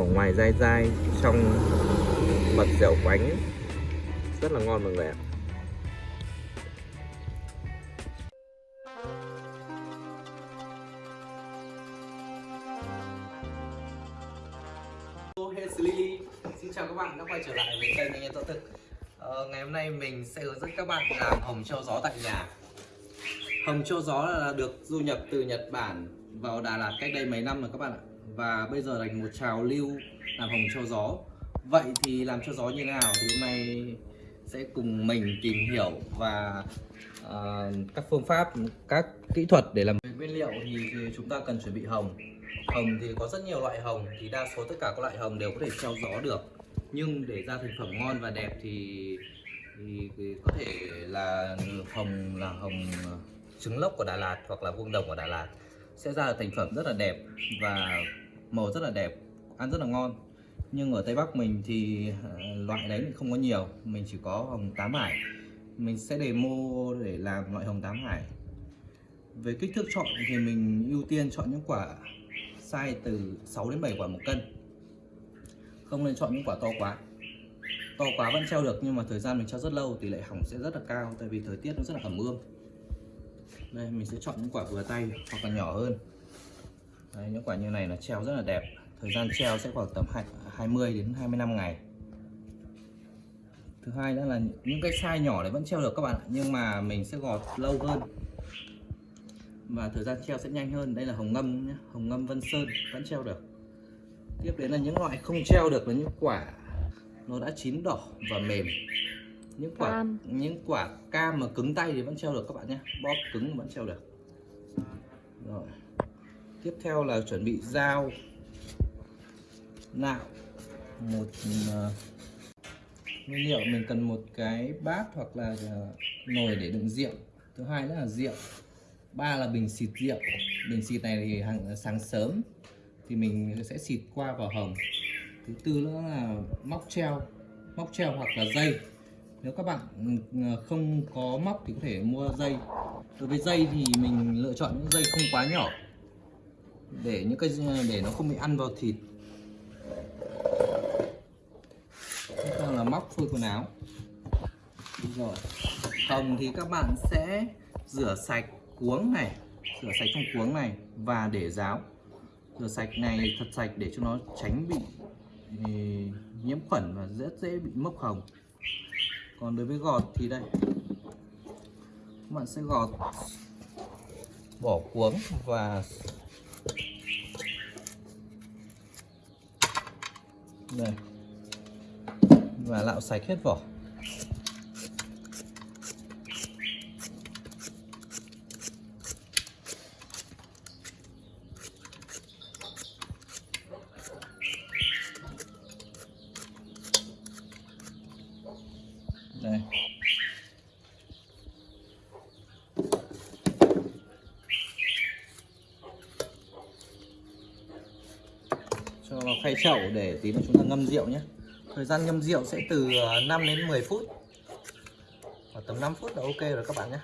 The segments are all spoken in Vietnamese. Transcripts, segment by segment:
vỏ ngoài dai dai trong mật dẻo quánh. Rất là ngon mọi người ạ. Hesley Xin chào các bạn đã quay trở lại với kênh Anh Em Tọa Thực. Ờ, Ngày hôm nay mình sẽ hướng dẫn các bạn làm hồng châu gió tại nhà. Hồng châu gió là được du nhập từ Nhật Bản vào Đà Lạt cách đây mấy năm rồi các bạn ạ? Và bây giờ thành một trào lưu làm hồng cho gió. Vậy thì làm cho gió như thế nào? Thì hôm nay sẽ cùng mình tìm hiểu và uh, các phương pháp, các kỹ thuật để làm. Về nguyên liệu thì, thì chúng ta cần chuẩn bị hồng. Hồng thì có rất nhiều loại hồng thì đa số tất cả các loại hồng đều có thể treo gió được. Nhưng để ra thành phẩm ngon và đẹp thì, thì, thì có thể là hồng là hồng trứng lốc của Đà Lạt hoặc là vuông đồng của Đà Lạt. Sẽ ra được thành phẩm rất là đẹp và màu rất là đẹp, ăn rất là ngon. Nhưng ở Tây Bắc mình thì ờ, loại đấy thì không có nhiều, mình chỉ có hồng tám hải. Mình sẽ demo để làm loại hồng tám hải. Về kích thước chọn thì mình ưu tiên chọn những quả size từ 6 đến 7 quả một cân. Không nên chọn những quả to quá. To quá vẫn treo được nhưng mà thời gian mình treo rất lâu, tỷ lệ hỏng sẽ rất là cao tại vì thời tiết nó rất là ẩm ương đây, mình sẽ chọn những quả vừa tay hoặc là nhỏ hơn. Đấy, những quả như này là treo rất là đẹp. Thời gian treo sẽ khoảng tầm 20 đến 25 ngày. Thứ hai nữa là những cái size nhỏ này vẫn treo được các bạn ạ nhưng mà mình sẽ gọt lâu hơn. Và thời gian treo sẽ nhanh hơn. Đây là hồng ngâm nhé hồng ngâm vân sơn vẫn treo được. Tiếp đến là những loại không treo được là những quả nó đã chín đỏ và mềm. Những quả Cam. những quả cam mà cứng tay thì vẫn treo được các bạn nhé bóp cứng vẫn treo được. Rồi tiếp theo là chuẩn bị dao nạo một uh, nguyên liệu. Mình cần một cái bát hoặc là ờ, nồi để đựng rượu. Thứ hai nữa là rượu ba là bình xịt rượu. Bình xịt này thì hàng sáng sớm thì mình sẽ xịt qua vào hồng. Thứ tư nữa là móc treo móc treo hoặc là dây. Nếu các bạn ờ, không có móc thì có thể mua dây. Đối với dây thì mình lựa chọn những dây không quá nhỏ để những cái, để nó không bị ăn vào thịt. Tiếp là móc phôi quần áo. Rồi. Hồng thì các bạn sẽ rửa sạch cuống này, rửa sạch trong cuống này và để ráo. Rửa sạch này, thật sạch để cho nó tránh bị ừ, nhiễm khuẩn và rất dễ bị mốc hồng. Còn đối với gọt thì đây. Các bạn sẽ gọt, bỏ cuống và đây. Và lạo sạch hết vỏ. Đây cho vào khay chậu để tí nữa chúng ta ngâm rượu nhé. Thời gian ngâm rượu sẽ từ à, 5 đến 10 phút. Và tầm 5 phút là ok rồi các bạn nhé.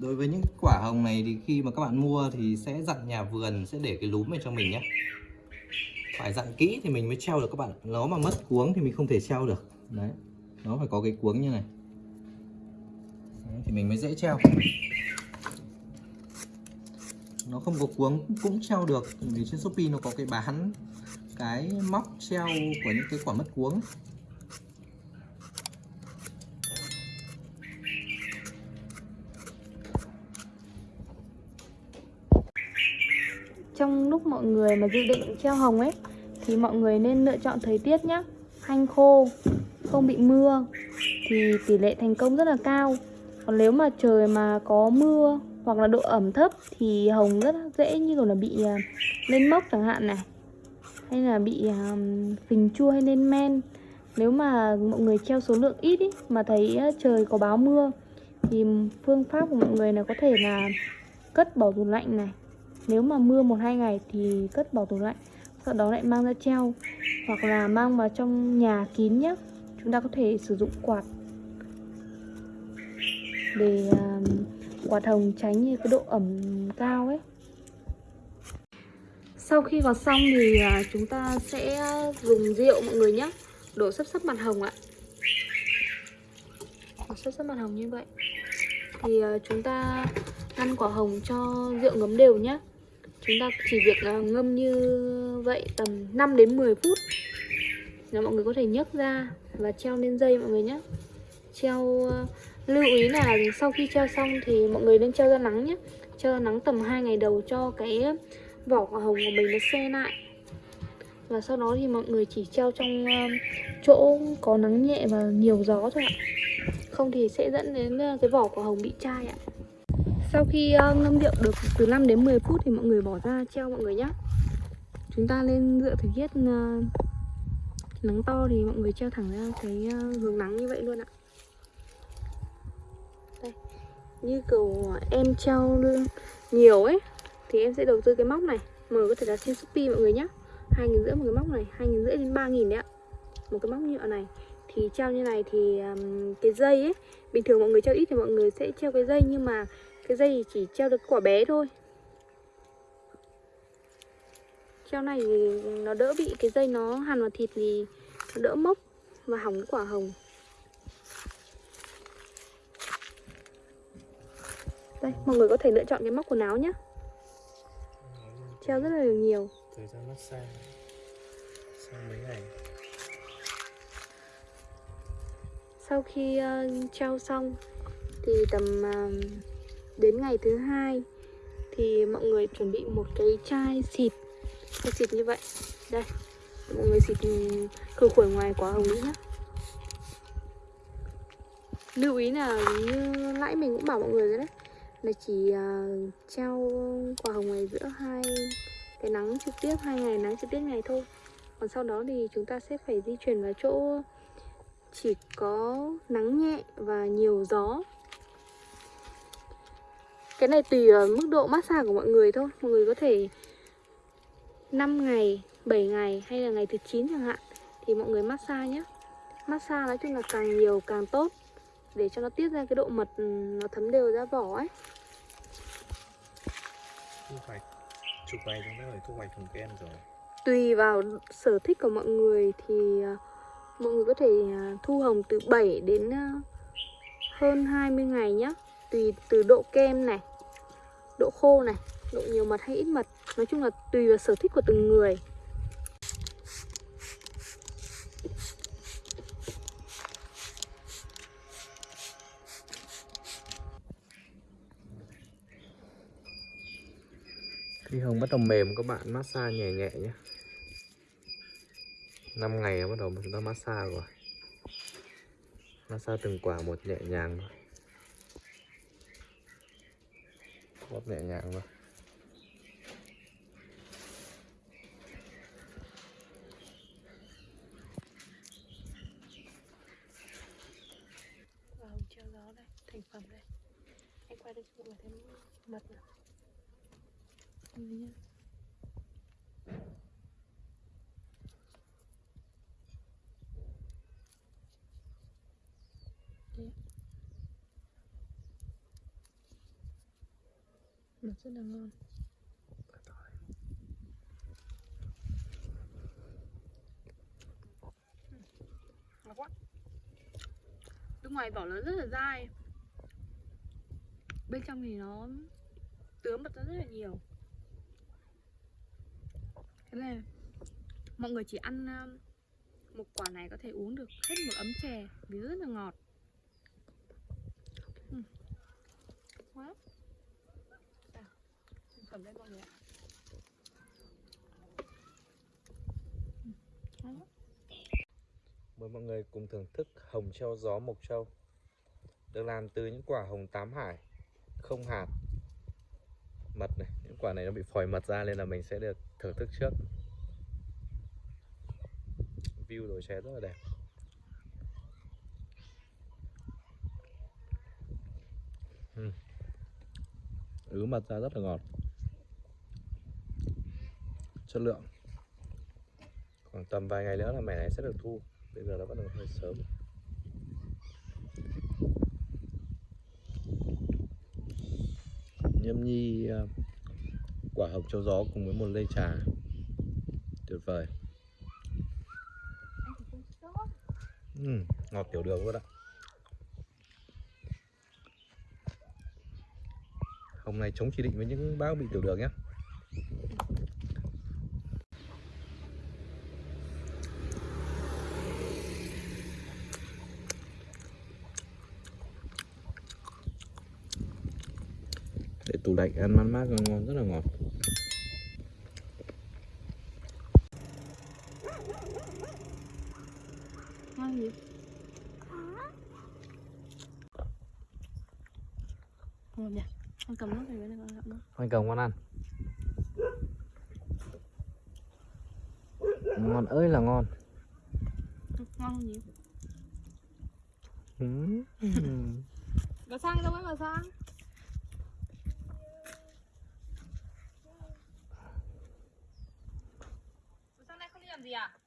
Đối với những quả hồng này thì khi mà các bạn mua thì sẽ dặn nhà vườn sẽ để cái lúm này cho mình nhé. Phải dặn kỹ thì mình mới treo được các bạn. Nó mà mất cuống thì mình không thể treo được. Đấy, nó phải có cái cuống như này thì mình mới dễ treo. Nó không có cuống, cũng treo được. Vì trên shopee nó có cái bán cái móc treo của những cái quả mất cuống. Trong lúc mọi người mà dự định treo hồng ấy, thì mọi người nên lựa chọn thời tiết nhé hanh khô, không bị mưa, thì tỷ lệ thành công rất là cao còn nếu mà trời mà có mưa hoặc là độ ẩm thấp thì hồng rất dễ như kiểu là bị à, lên mốc chẳng hạn này. Hay là bị um, phình chua hay lên men. Nếu mà mọi người treo số lượng ít ý, mà thấy trời có báo mưa thì phương pháp của mọi người là có thể là cất bảo tủ lạnh này. Nếu mà mưa một hai ngày thì cất bảo tủ lạnh sau đó lại mang ra treo. Hoặc là mang vào trong nhà kín nhé chúng ta có thể sử dụng quạt để quả hồng tránh như cái độ ẩm cao ấy. Sau khi gọt xong thì ờ, chúng ta sẽ dùng rượu mọi người nhé đổ sấp sấp mặt hồng ạ. Đổ sấp sấp mặt hồng như vậy. Thì ờ, chúng ta ngăn quả hồng cho rượu ngấm đều nhé chúng ta chỉ việc ờ, ngâm như vậy tầm 5 đến 10 phút. Là mọi người có thể nhấc ra và treo lên dây mọi người nhé treo lưu ý là sau khi treo xong thì mọi người nên treo ra nắng nhé. Treo ra nắng tầm 2 ngày đầu cho cái vỏ quả hồng của mình nó xe lại. Và sau đó thì mọi người chỉ treo trong ờ, chỗ có nắng nhẹ và nhiều gió thôi ạ. Không thì sẽ dẫn đến ờ, cái vỏ quả hồng bị chai ạ. Sau khi ờ, ngâm rượu được từ 5 đến 10 phút thì mọi người bỏ ra treo mọi người nhé. Chúng ta lên dựa thời tiết nắng to thì mọi người treo thẳng ra cái hướng nắng như vậy luôn ạ đây như kiểu em treo nhiều ấy thì em sẽ đầu tư cái móc này. Mở có thể là trên shopee mọi người nhé hai nghìn rưỡi một cái móc này hai nghìn rưỡi đến ba nghìn đấy ạ. Một cái móc nhựa này. Thì treo như này thì um, cái dây ấy bình thường mọi người treo ít thì mọi người sẽ treo cái dây nhưng mà cái dây thì chỉ treo được quả bé thôi. Treo này thì nó đỡ bị cái dây nó hàn vào thịt thì nó đỡ mốc và hỏng cái quả hồng. Đây mọi người có thể lựa chọn cái móc quần áo nhé treo rất là nhiều. Thời gian massage sau mấy ngày? Sau khi uh, treo xong thì tầm uh, đến ngày thứ hai thì mọi người chuẩn bị một cái chai xịt. Chai xịt như vậy. Đây mọi người xịt khử khuẩn ngoài quả hồng nhé lưu ý là như nãy mình cũng bảo mọi người rồi đấy là chỉ ờ, uh, treo quả hồng này giữa hai cái nắng trực tiếp hai ngày nắng trực tiếp ngày thôi. Còn sau đó thì chúng ta sẽ phải di chuyển vào chỗ chỉ có nắng nhẹ và nhiều gió. Cái này tùy mức độ massage của mọi người thôi. Mọi người có thể 5 ngày 7 ngày hay là ngày thứ 9 chẳng hạn thì mọi người massage nhé massage nói chung là càng nhiều càng tốt để cho nó tiết ra cái độ mật ừ, nó thấm đều ra vỏ ấy thu hoạch. Chục ngày chúng ta phải thu hoạch thùng kem rồi. Tùy vào sở thích của mọi người thì à, mọi người có thể à, thu hồng từ 7 đến à, hơn 20 ngày nhé tùy từ độ kem này, độ khô này, độ nhiều mật hay ít mật. Nói chung là tùy vào sở thích của từng người. Khi hồng bắt đầu mềm các bạn, massage nhẹ nhẹ nhé 5 ngày bắt đầu chúng ta massage rồi. Massage từng quả một nhẹ nhàng thôi. Bóp nhẹ nhàng thôi. Và hồng gió đây, thành phẩm đây. Anh quay đây cho mọi người thấy mật nào. Đây Nó rất là ngon ngon quá bên ngoài vỏ nó rất là dai. Bên trong thì nó tướng mật ra rất là nhiều thế này mọi người chỉ ăn một quả này có thể uống được hết một ấm chè vì rất là ngọt. Ừ. Quá. Nào, phẩm đây mọi người ạ. Ừ. Mời mọi người cùng thưởng thức hồng treo gió mộc châu Được làm từ những quả hồng tám hải Không hạt Mật này, những quả này nó bị phòi mật ra nên là mình sẽ được thưởng thức trước. View đồi chè rất là đẹp. Ừm. Ứ mật ra rất là ngọt. Chất lượng. Khoảng tầm vài ngày nữa là mẻ này sẽ được thu. Bây giờ nó vẫn còn hơi sớm. Nhâm nhi ờ, quả hồng châu gió cùng với một ly trà. Tuyệt vời. Ừm, ngọt tiểu đường luôn ạ. Hôm nay chống chỉ định với những bác bị tiểu đường nhé để tủ lạnh ăn mát mát ngon ngon rất là ngọt. Ngon gì ngon nhỉ? Con cầm nước này với con nước. Khoanh cầm con ăn. Ngon ơi là ngon. Ngon gì Ừm. Bà sang đâu ấy bà sang Bà